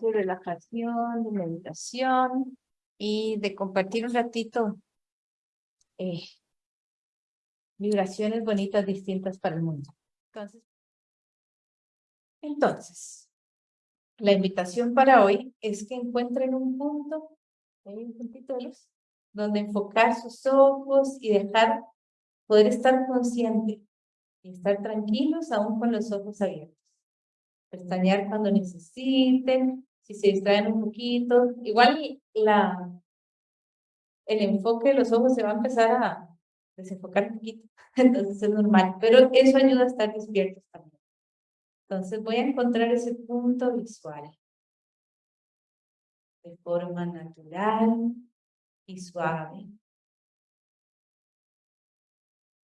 de relajación, de meditación y de compartir un ratito eh, vibraciones bonitas distintas para el mundo. Entonces, entonces, la invitación para hoy es que encuentren un punto, un puntito de luz, donde enfocar sus ojos y dejar poder estar consciente y estar tranquilos aún con los ojos abiertos. Pestañear cuando necesiten, si se distraen un poquito. Igual el enfoque de los ojos se va a empezar a desenfocar un poquito, entonces es normal, pero eso ayuda a estar despiertos también. Entonces voy a encontrar ese punto visual de forma natural y suave.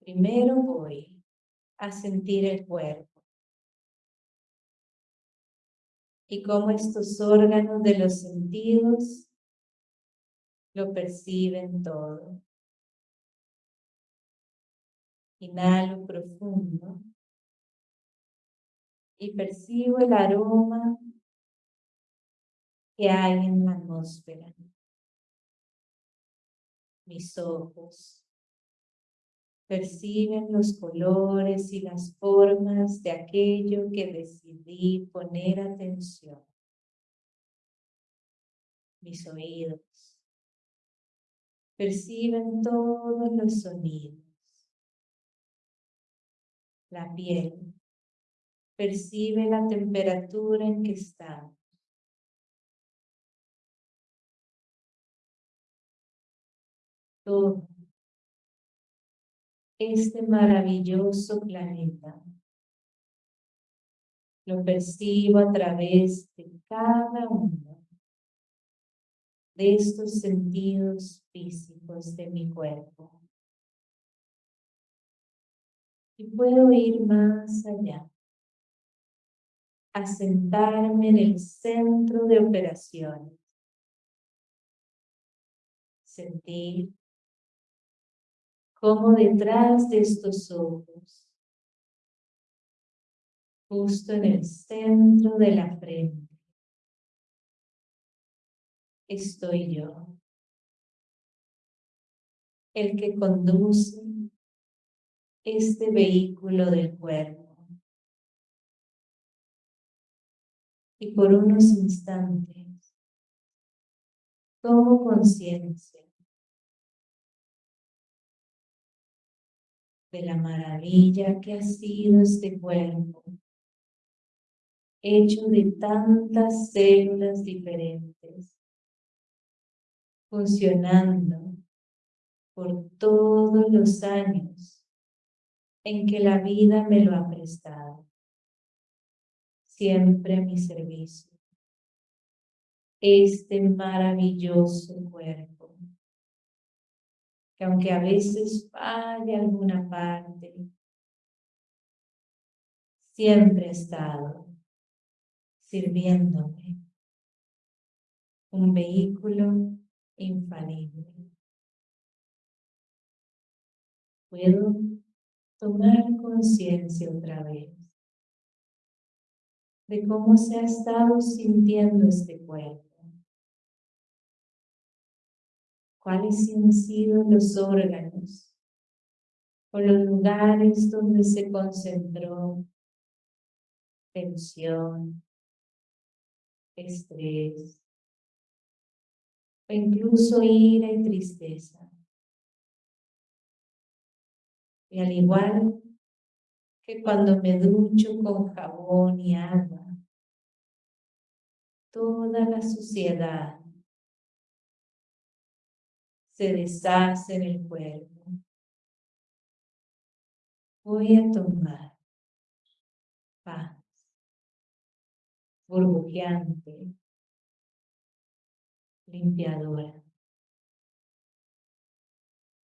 Primero voy a sentir el cuerpo y cómo estos órganos de los sentidos lo perciben todo. Inhalo profundo y percibo el aroma que hay en la atmósfera. Mis ojos perciben los colores y las formas de aquello que decidí poner atención. Mis oídos perciben todos los sonidos. La piel percibe la temperatura en que está. Todo este maravilloso planeta. Lo percibo a través de cada uno de estos sentidos físicos de mi cuerpo. Y puedo ir más allá, a sentarme en el centro de operaciones. Sentir como detrás de estos ojos, justo en el centro de la frente, estoy yo, el que conduce este vehículo del cuerpo. Y por unos instantes tomo conciencia de la maravilla que ha sido este cuerpo, hecho de tantas células diferentes, funcionando por todos los años en que la vida me lo ha prestado, siempre a mi servicio. Este maravilloso cuerpo que aunque a veces falle alguna parte, siempre he estado sirviéndome un vehículo infalible. Puedo tomar conciencia otra vez de cómo se ha estado sintiendo este cuerpo cuáles han sido los órganos o los lugares donde se concentró tensión, estrés, o incluso ira y tristeza. Y al igual que cuando me ducho con jabón y agua, toda la suciedad se deshace en el cuerpo. Voy a tomar paz burbujeante, limpiadora.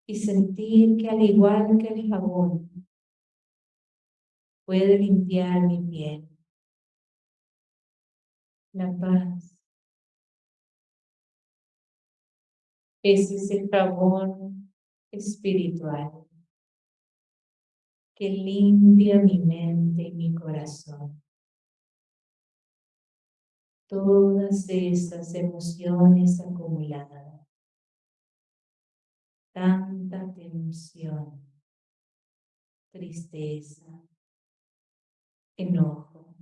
Y sentir que al igual que el jabón, puede limpiar mi piel. La paz Es el jabón espiritual que limpia mi mente y mi corazón. todas esas emociones acumuladas. Tanta tensión, tristeza, enojo.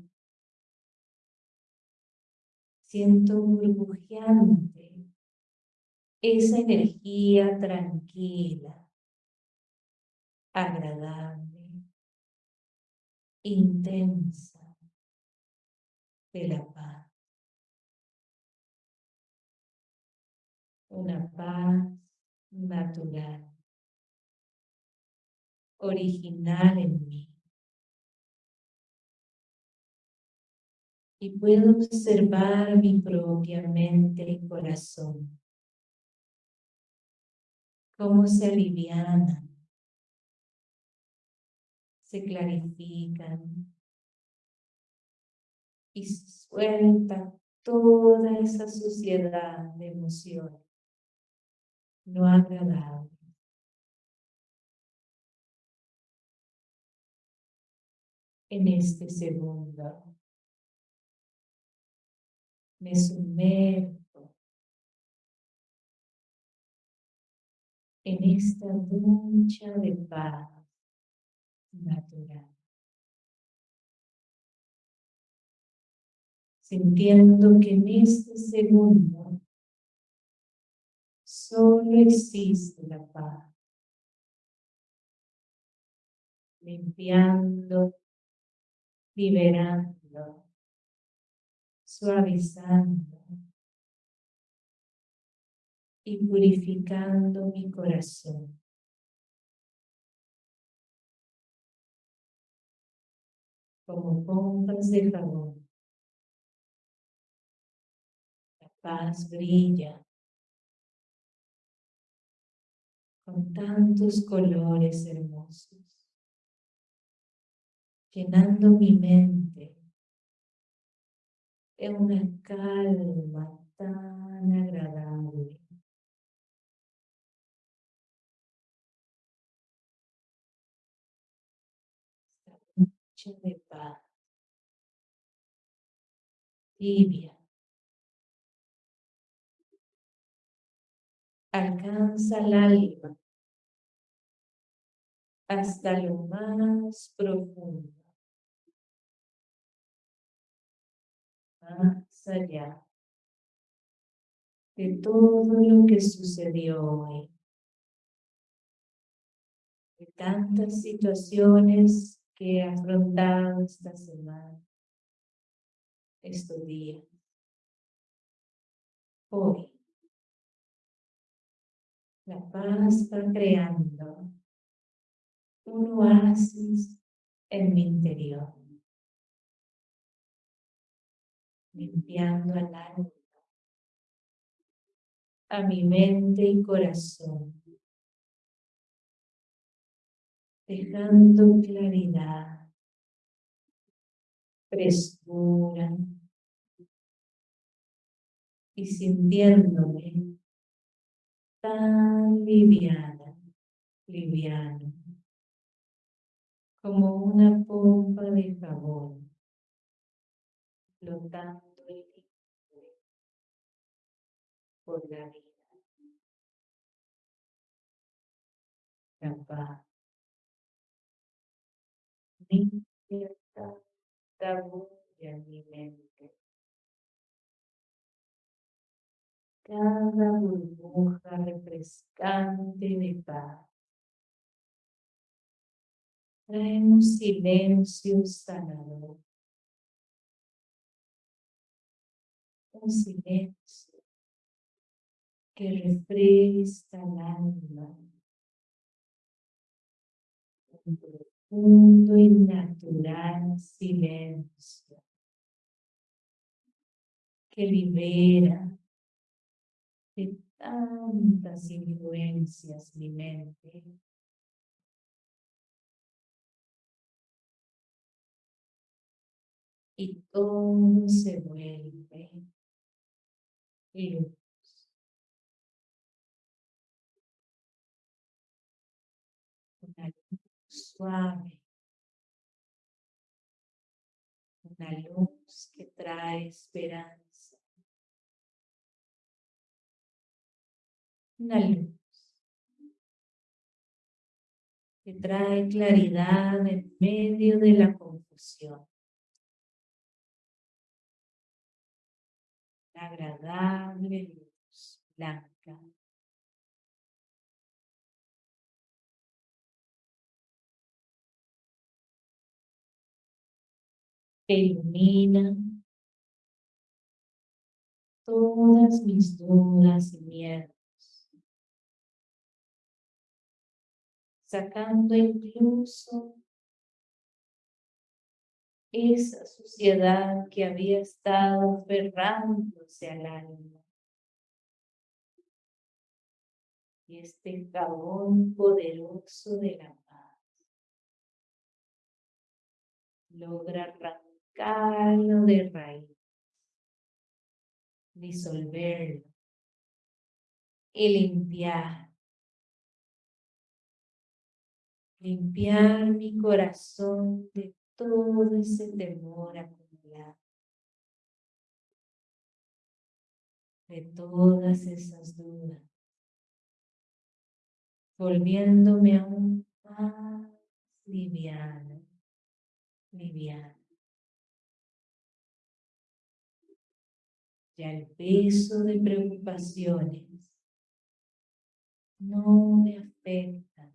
Siento burbujeante esa energía tranquila, agradable, intensa de la paz. Una paz natural, original en mí. Y puedo observar mi propia mente y corazón cómo se alivianan, se clarifican y suelta toda esa suciedad de emociones no agradable. En este segundo me sumerjo en esta ducha de paz natural. Sintiendo que en este segundo solo existe la paz. Limpiando, liberando, suavizando y purificando mi corazón. Como pompas de jabón. La paz brilla con tantos colores hermosos, llenando mi mente de una calma tan agradable. Noche de paz, tibia, alcanza el alma hasta lo más profundo, más allá de todo lo que sucedió hoy, de tantas situaciones que afrontado esta semana, estos días. Hoy, la paz está creando un oasis en mi interior, limpiando al alma, a mi mente y corazón, dejando claridad, frescura y sintiéndome tan liviana, liviano, como una pompa de jabón, flotando y por la vida. La Limpia en mi mente. cada burbuja refrescante de paz. Trae un silencio sanador. Un silencio que refresca el alma. Un profundo y natural silencio que libera de tantas influencias mi mente. Y todo se vuelve luz suave. Una luz que trae esperanza. Una luz que trae claridad en medio de la confusión. La agradable luz blanca. Ilumina todas mis dudas y miedos. Sacando incluso esa suciedad que había estado aferrándose al alma. Y este jabón poderoso de la paz logra arrancarlo de raíz, disolverlo. Y limpiar. Limpiar mi corazón de todo ese temor acumulado, de todas esas dudas, volviéndome aún más liviana, liviana. Ya el peso de preocupaciones no me afectan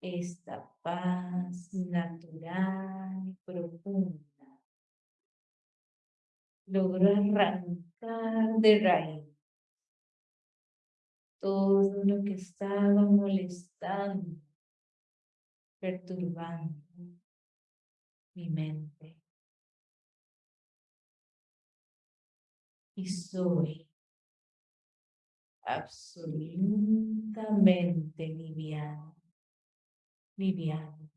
esta paz natural y profunda logró arrancar de raíz todo lo que estaba molestando, perturbando mi mente. Y soy absolutamente liviana liviano.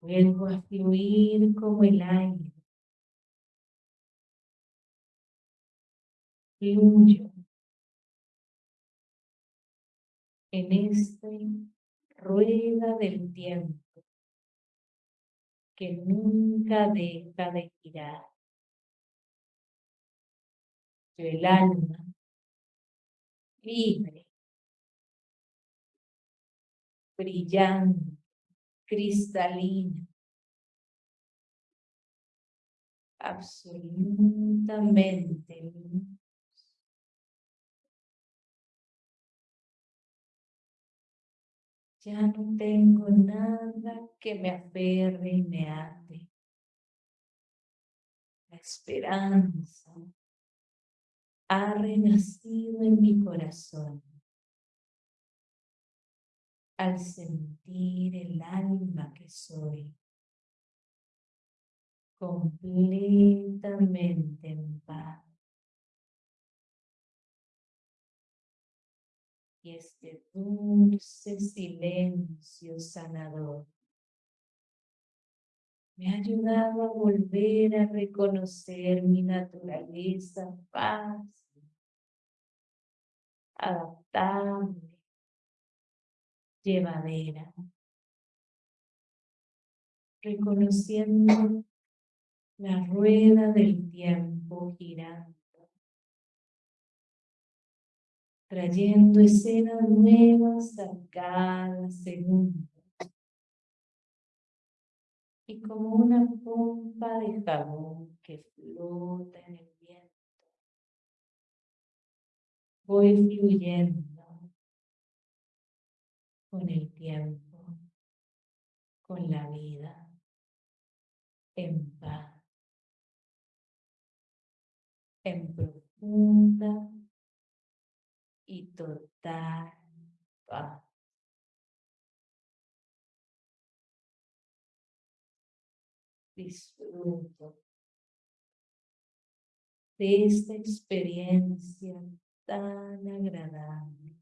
Vuelvo a fluir como el aire. Fluyo en esta rueda del tiempo que nunca deja de girar. El alma libre, brillante, cristalina, absolutamente Ya no tengo nada que me aferre y me ate. La esperanza, ha renacido en mi corazón al sentir el alma que soy completamente en paz. Y este dulce silencio sanador. Me ha ayudado a volver a reconocer mi naturaleza fácil, adaptable, llevadera, reconociendo la rueda del tiempo girando, trayendo escenas nuevas a cada segundo y como una pompa de jabón que flota en el viento. Voy fluyendo con el tiempo, con la vida, en paz, en profunda y total paz. disfruto. De esta experiencia tan agradable,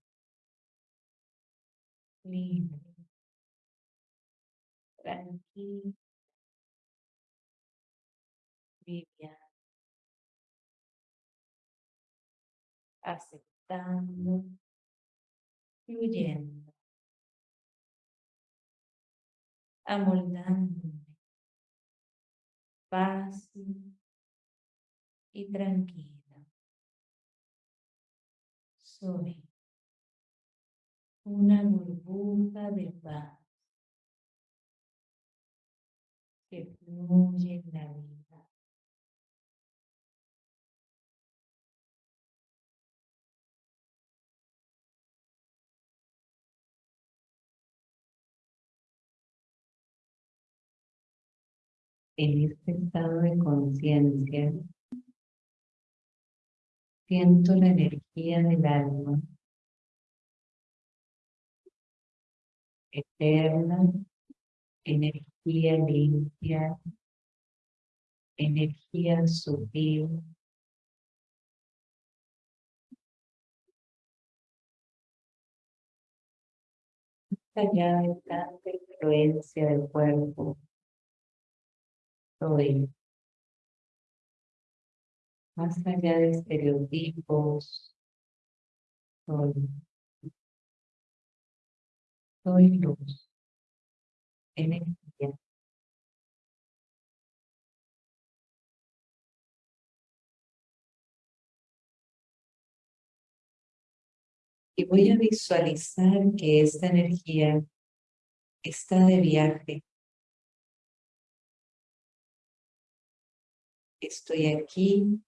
libre, tranquila, liviana, aceptando, fluyendo, amoldándome fácil y tranquila. Soy una burbuja de paz que fluye en la vida. En este estado de conciencia, siento la energía del alma eterna, energía limpia, energía sutil. allá de tanta influencia del cuerpo, soy más allá de estereotipos, soy soy luz, energía. Y voy a visualizar que esta energía está de viaje. Estoy aquí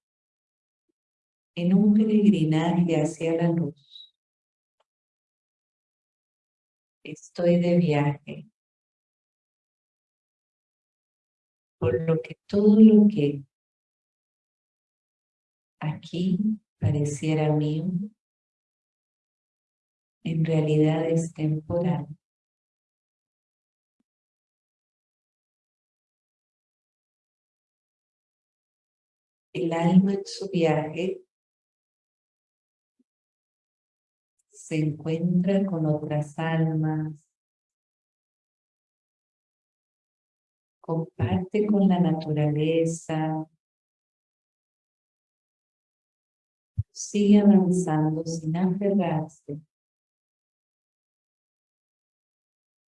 en un peregrinaje hacia la luz. estoy de viaje. Por lo que todo lo que aquí pareciera mío, en realidad es temporal. El alma en su viaje se encuentra con otras almas, comparte con la naturaleza, sigue avanzando sin aferrarse,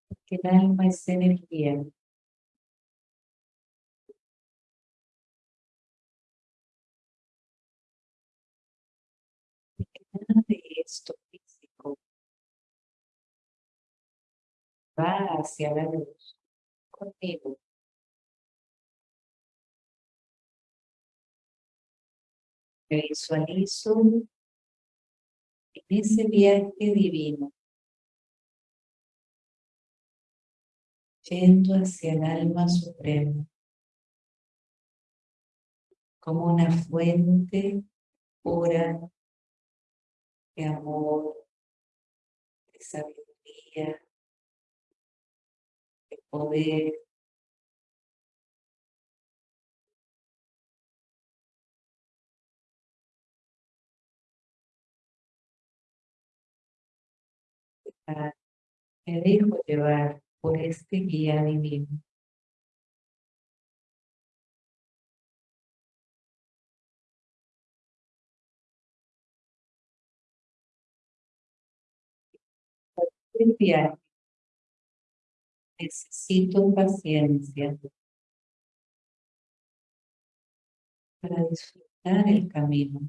porque el alma es energía. Esto va hacia la luz contigo. Me visualizo en ese viaje divino, yendo hacia el alma suprema, como una fuente pura de amor, de sabiduría, poder me dejo llevar por este guía divino. Viaje Necesito paciencia. Para disfrutar el camino.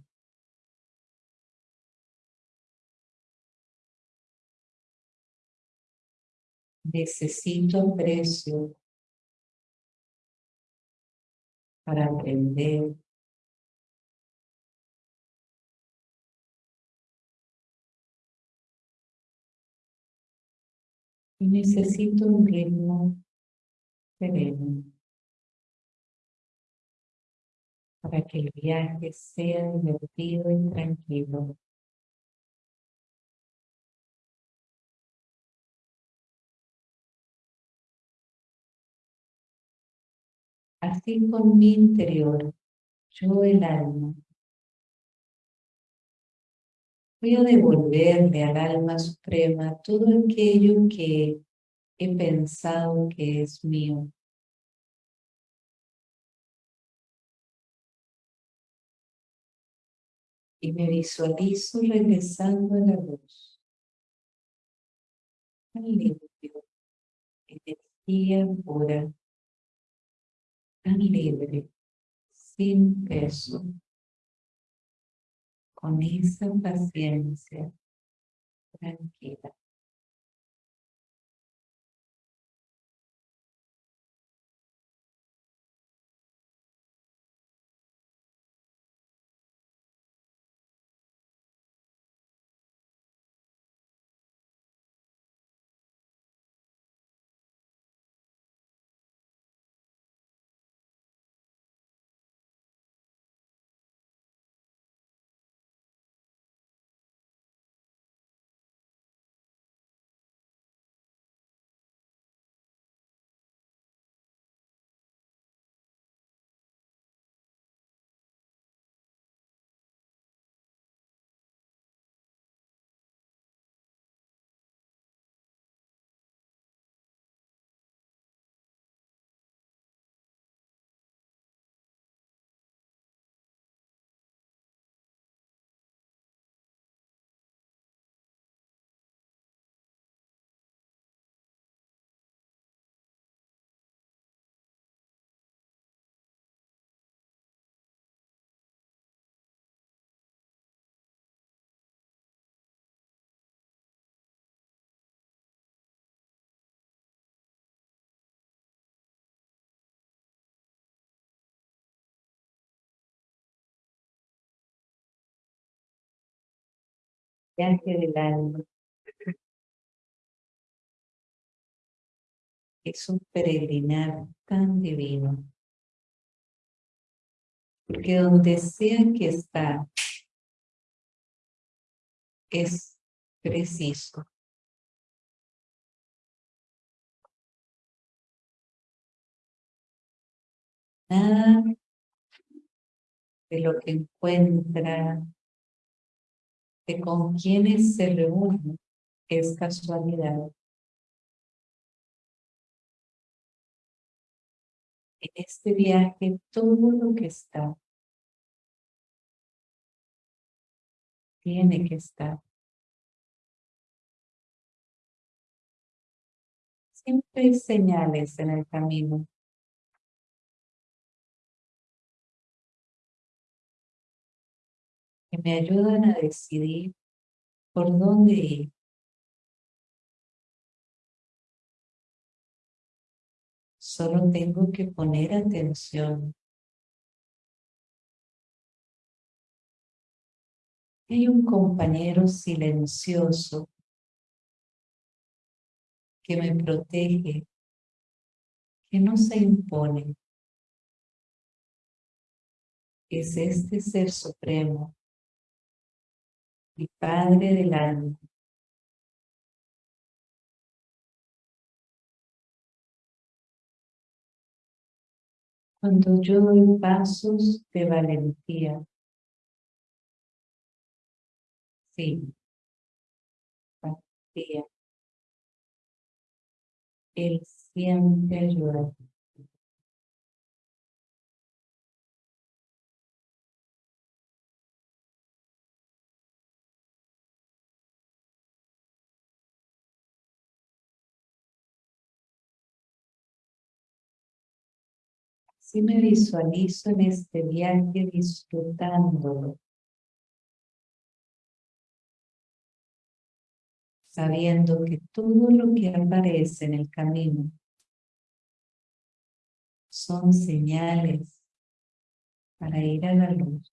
Necesito aprecio para aprender y necesito un ritmo sereno para que el viaje sea divertido y tranquilo. Así con mi interior, yo el alma, Voy a devolverle al alma suprema todo aquello que he pensado que es mío. Y me visualizo regresando a la luz. Tan limpio, energía pura, tan libre, sin peso. Con esa paciencia tranquila. Viaje del alma. Es un peregrinar tan divino. Porque donde sea que está, es preciso. Nada de lo que encuentra con quienes se reúnen es casualidad. En este viaje todo lo que está tiene que estar. Siempre hay señales en el camino. Me ayudan a decidir por dónde ir. Solo tengo que poner atención. Hay un compañero silencioso que me protege, que no se impone. Es este Ser Supremo mi Padre del. Cuando yo doy pasos de valentía, sí, valentía, Él siempre ayuda. Si me visualizo en este viaje disfrutándolo. Sabiendo que todo lo que aparece en el camino son señales para ir a la luz.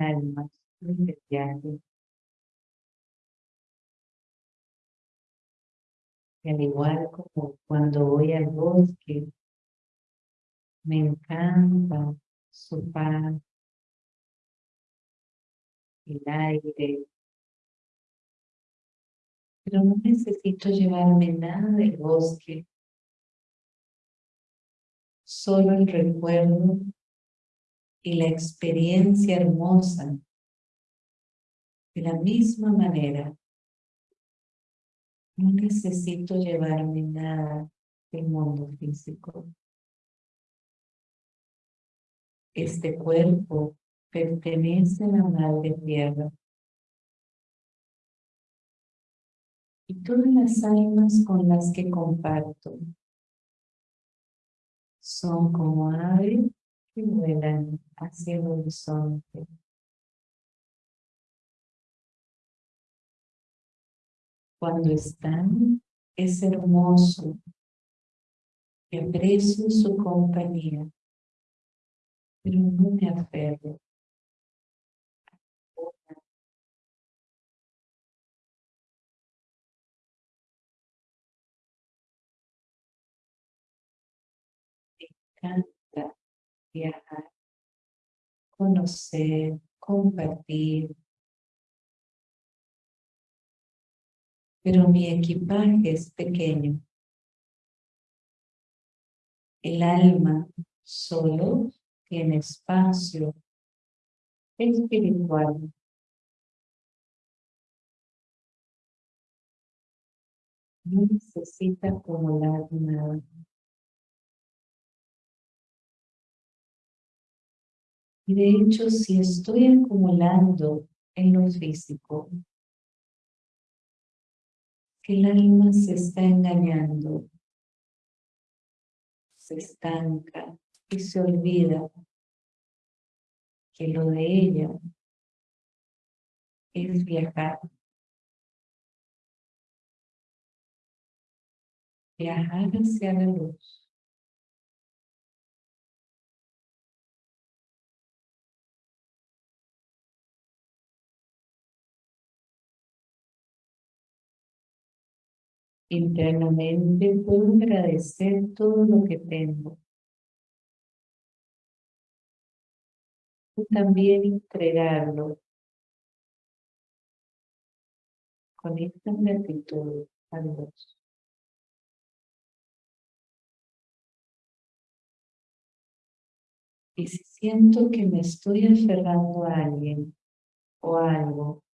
Almas. Y al igual como cuando voy al bosque, me encanta su paz, el aire, pero no necesito llevarme nada del bosque, solo el recuerdo y la experiencia hermosa. De la misma manera, no necesito llevarme nada del mundo físico. Este cuerpo pertenece a la Madre Tierra. Y todas las almas con las que comparto son como aves que vuelan hacia el horizonte. Cuando están, es hermoso y aprecio su compañía, pero me viajar, conocer, compartir. Pero mi equipaje es pequeño. El alma solo tiene espacio espiritual. No necesita acumular nada. Y de hecho, si estoy acumulando en lo físico, que el alma se está engañando, se estanca y se olvida que lo de ella es viajar. Viajar hacia la luz. Internamente puedo agradecer todo lo que tengo. Y también entregarlo con esta gratitud a Dios. Y si siento que me estoy aferrando a alguien o a algo,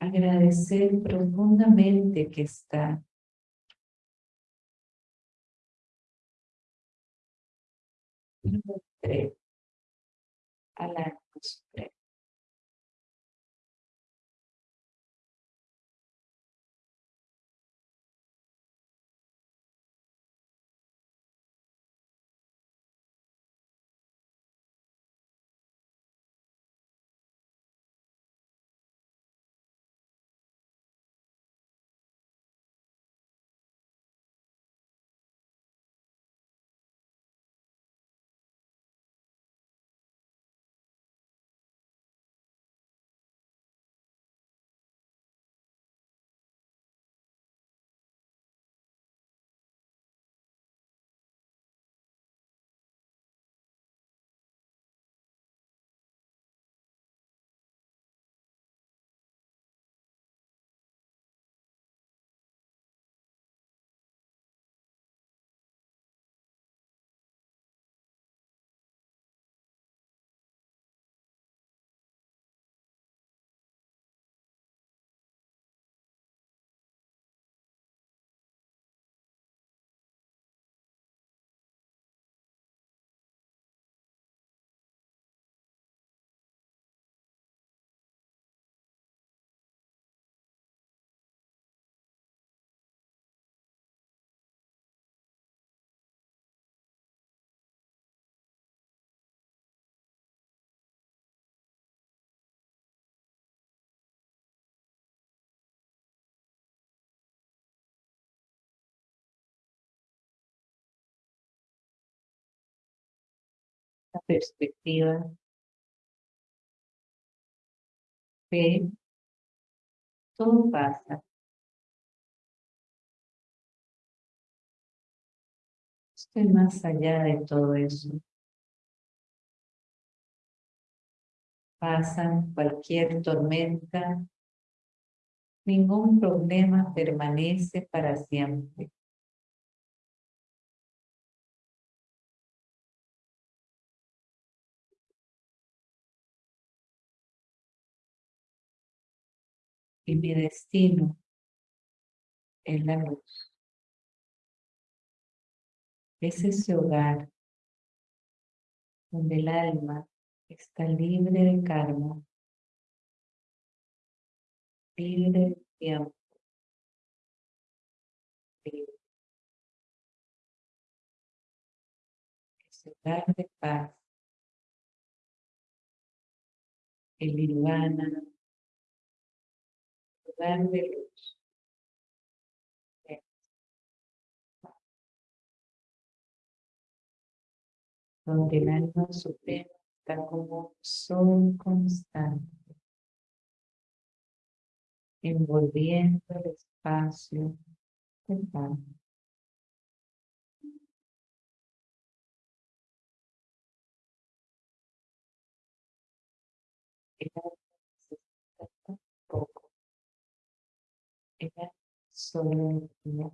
agradecer profundamente que está. a la perspectiva, ve, todo pasa. Estoy más allá de todo eso. Pasan cualquier tormenta, ningún problema permanece para siempre. Y mi destino es la luz. Es ese hogar donde el alma está libre de karma libre de tiempo. Libre. Ese lugar de paz. El nirvana. De luz. Donde el alma suprema está como sol constante envolviendo el espacio mental. Ella necesita poco. Ella solo luz.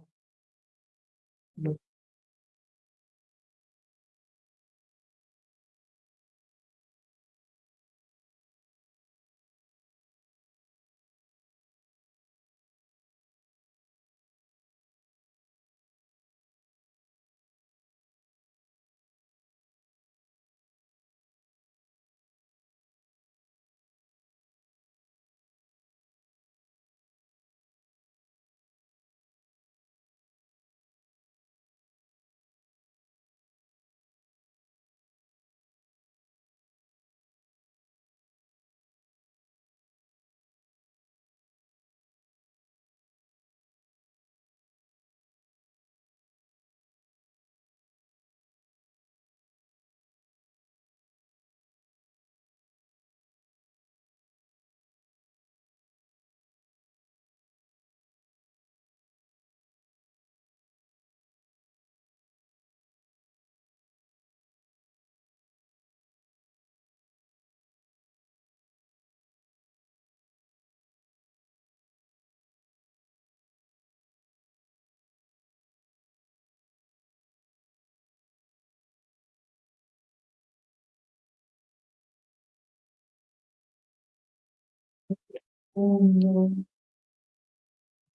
Profundo,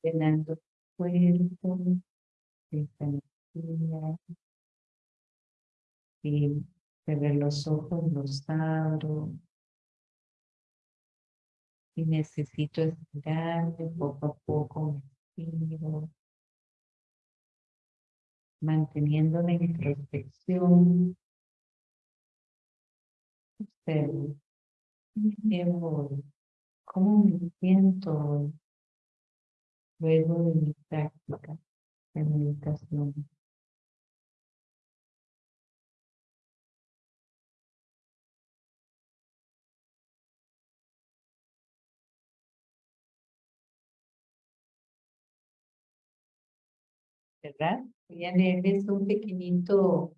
llenando tu cuerpo de esta energía. Y cerré los ojos, los abro. Y necesito estirarme poco a poco, me estiro. Manteniendo la introspección. Observo. Voy ¿Cómo me siento luego de mi práctica de meditación? ¿Verdad? Voy a leerles un pequeñito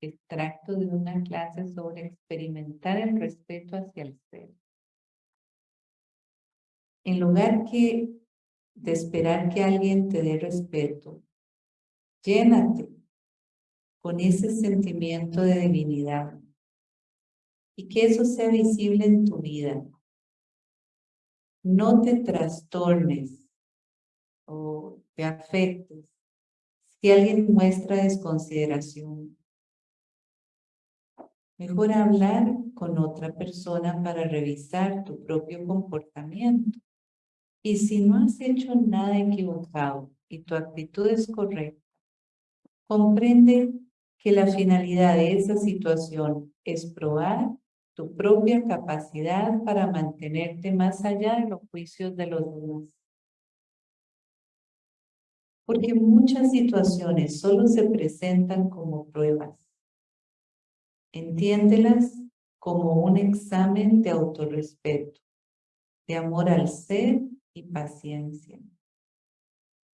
extracto de una clase sobre experimentar el respeto hacia el ser en lugar que de esperar que alguien te dé respeto, llénate con ese sentimiento de divinidad y que eso sea visible en tu vida. No te trastornes o te afectes si alguien muestra desconsideración. Mejor hablar con otra persona para revisar tu propio comportamiento y si no has hecho nada equivocado y tu actitud es correcta, comprende que la finalidad de esa situación es probar tu propia capacidad para mantenerte más allá de los juicios de los demás. Porque muchas situaciones solo se presentan como pruebas. Entiéndelas como un examen de autorrespeto, de amor al ser y paciencia.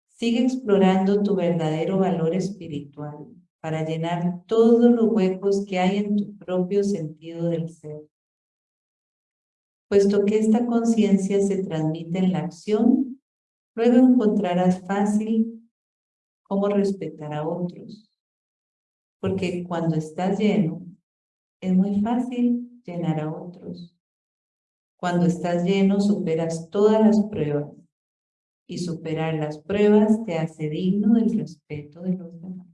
Sigue explorando tu verdadero valor espiritual para llenar todos los huecos que hay en tu propio sentido del ser. Puesto que esta conciencia se transmite en la acción, luego encontrarás fácil cómo respetar a otros. Porque cuando estás lleno, es muy fácil llenar a otros. Cuando estás lleno, superas todas las pruebas. Y superar las pruebas te hace digno del respeto de los demás.